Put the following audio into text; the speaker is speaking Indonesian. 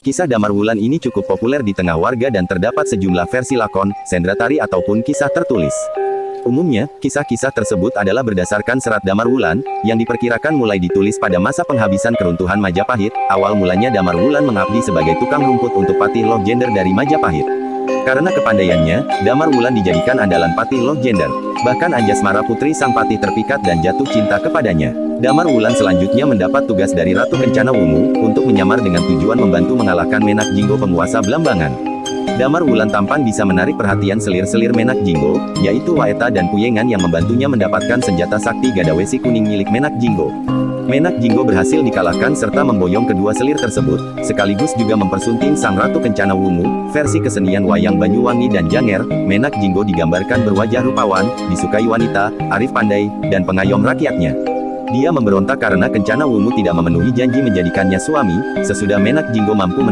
Kisah Damar Wulan ini cukup populer di tengah warga dan terdapat sejumlah versi lakon, sendratari ataupun kisah tertulis. Umumnya, kisah-kisah tersebut adalah berdasarkan serat Damar Wulan, yang diperkirakan mulai ditulis pada masa penghabisan keruntuhan Majapahit, awal mulanya Damar Wulan mengabdi sebagai tukang rumput untuk Patih Loh Gender dari Majapahit. Karena kepandaiannya, Damar Wulan dijadikan andalan Patih Loh Gender. Bahkan Anjasmara putri sang patih terpikat dan jatuh cinta kepadanya. Damar Wulan selanjutnya mendapat tugas dari Ratu Kencana Wungu, untuk menyamar dengan tujuan membantu mengalahkan Menak Jinggo penguasa Blambangan. Damar Wulan tampan bisa menarik perhatian selir-selir Menak Jinggo, yaitu Waeta dan Puyengan yang membantunya mendapatkan senjata sakti Gadawesi kuning milik Menak Jinggo. Menak Jinggo berhasil dikalahkan serta memboyong kedua selir tersebut, sekaligus juga mempersunting Sang Ratu Kencana Wungu, versi kesenian wayang Banyuwangi dan Janger, Menak Jinggo digambarkan berwajah rupawan, disukai wanita, arif pandai, dan pengayom rakyatnya. Dia memberontak karena Kencana Wungu tidak memenuhi janji menjadikannya suami, sesudah Menak Jinggo mampu